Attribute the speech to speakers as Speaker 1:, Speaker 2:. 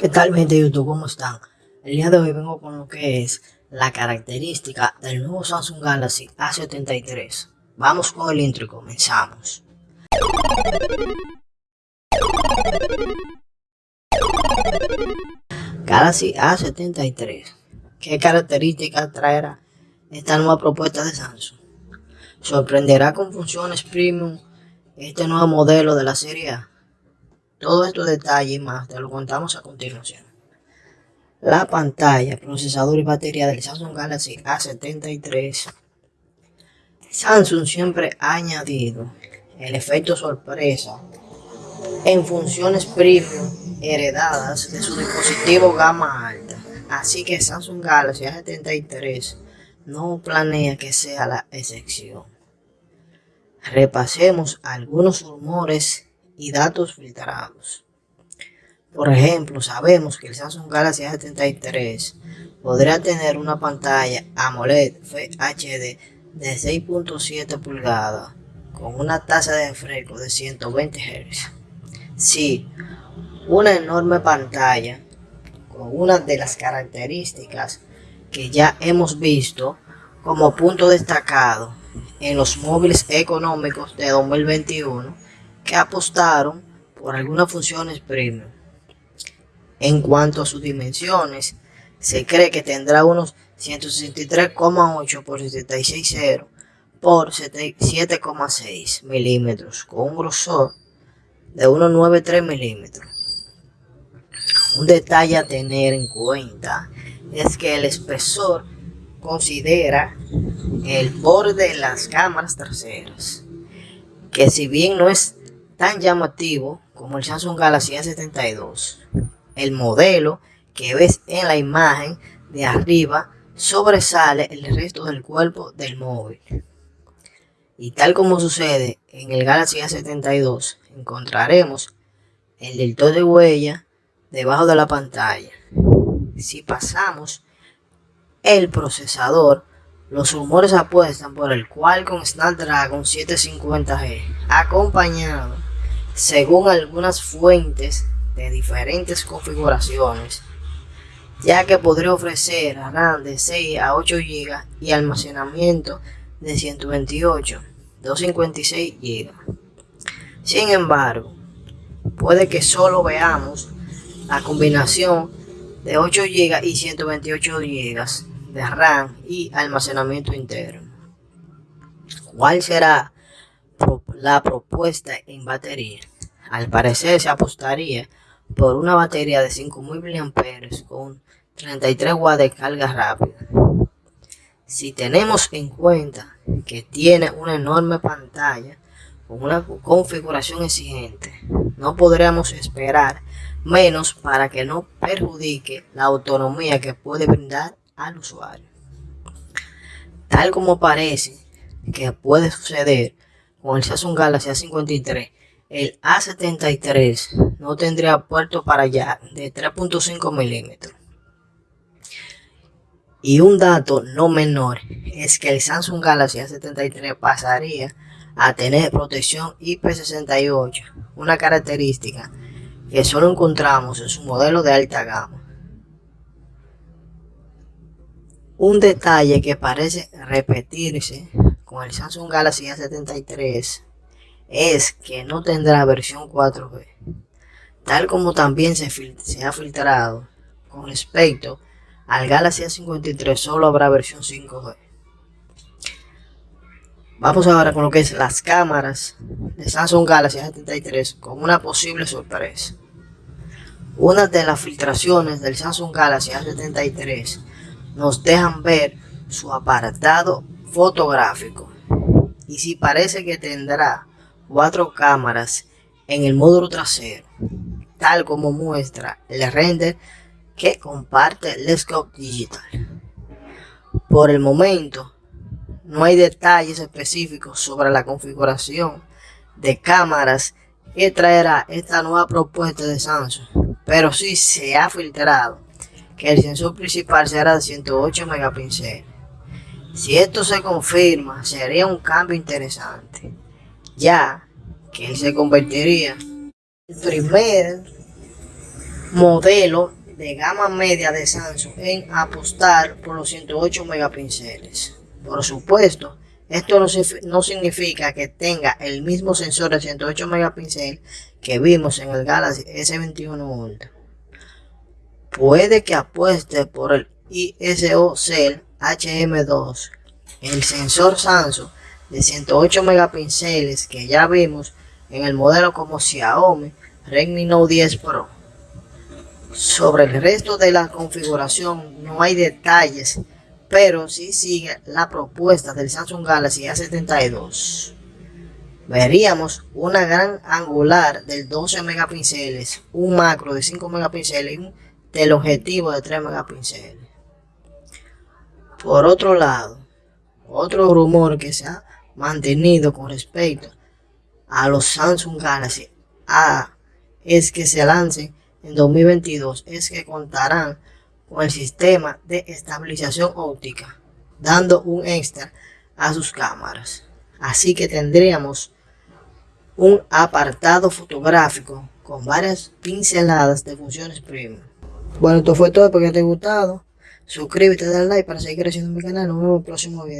Speaker 1: ¿Qué tal gente de YouTube? ¿Cómo están? El día de hoy vengo con lo que es la característica del nuevo Samsung Galaxy A73. Vamos con el intro y comenzamos. Galaxy A73. ¿Qué características traerá esta nueva propuesta de Samsung? Sorprenderá con funciones premium este nuevo modelo de la serie A todos estos detalles y más te lo contamos a continuación. La pantalla, procesador y batería del Samsung Galaxy A73. Samsung siempre ha añadido el efecto sorpresa en funciones premium heredadas de su dispositivo gama alta. Así que Samsung Galaxy A73 no planea que sea la excepción. Repasemos algunos rumores y datos filtrados. Por ejemplo, sabemos que el Samsung Galaxy A73 podrá tener una pantalla AMOLED HD de 6.7 pulgadas con una tasa de refresco de 120 Hz. Sí, una enorme pantalla con una de las características que ya hemos visto como punto destacado en los móviles económicos de 2021 que apostaron por algunas funciones premium. En cuanto a sus dimensiones, se cree que tendrá unos 163,8 por 76,0 por 7,6 milímetros con un grosor de 1,93 milímetros. Un detalle a tener en cuenta es que el espesor considera el borde de las cámaras traseras, que si bien no es tan llamativo como el Samsung Galaxy A72. El modelo que ves en la imagen de arriba sobresale el resto del cuerpo del móvil. Y tal como sucede en el Galaxy A72, encontraremos el lector de huella debajo de la pantalla. Si pasamos el procesador, los rumores apuestan por el Qualcomm Snapdragon 750G, acompañado según algunas fuentes de diferentes configuraciones, ya que podría ofrecer RAM de 6 a 8 GB y almacenamiento de 128, 256 GB. Sin embargo, puede que solo veamos la combinación de 8 GB y 128 GB de RAM y almacenamiento interno. ¿Cuál será la propuesta en batería. Al parecer se apostaría por una batería de 5000 mAh con 33 watts de carga rápida. Si tenemos en cuenta que tiene una enorme pantalla con una configuración exigente, no podríamos esperar menos para que no perjudique la autonomía que puede brindar al usuario. Tal como parece que puede suceder con el Samsung Galaxy A53, el A73 no tendría puerto para allá de 3.5 milímetros. Y un dato no menor es que el Samsung Galaxy A73 pasaría a tener protección IP68, una característica que solo encontramos en su modelo de alta gama. Un detalle que parece repetirse con el Samsung Galaxy A73 es que no tendrá versión 4G, tal como también se, ha filtrado con respecto al Galaxy A53 solo habrá versión 5G. Vamos ahora con lo que es las cámaras de Samsung Galaxy A73 con una posible sorpresa. Una de las filtraciones del Samsung Galaxy A73 nos dejan ver su apartado fotográfico. Y si parece que tendrá cuatro cámaras en el módulo trasero, tal como muestra el render que comparte Go Digital. Por el momento, no hay detalles específicos sobre la configuración de cámaras que traerá esta nueva propuesta de Samsung, pero sí se ha filtrado que el sensor principal será de 108 megapíxeles si esto se confirma, sería un cambio interesante, ya que se convertiría en el primer modelo de gama media de Samsung en apostar por los 108 megapíxeles. Por supuesto, esto no, significa que tenga el mismo sensor de 108 megapíxeles que vimos en el Galaxy S21 Ultra. Puede que apueste por el ISO Cell HM2, el sensor Samsung de 108 megapíxeles que ya vimos en el modelo como Xiaomi Redmi Note 10 Pro. Sobre el resto de la configuración no hay detalles pero si sigue la propuesta del Samsung Galaxy A72. Veríamos una gran angular de 12 megapíxeles, un macro de 5 megapíxeles y un teleobjetivo de 3 megapíxeles. Por otro lado, otro rumor que se ha mantenido con respecto a los Samsung Galaxy A es que se lancen en 2022, es que contarán con el sistema de estabilización óptica, dando un extra a sus cámaras. Así que tendríamos un apartado fotográfico con varias pinceladas de funciones premium. Bueno, esto fue todo, espero que te haya gustado. Suscríbete, dale like para seguir creciendo mi canal. Nos vemos en el próximo video.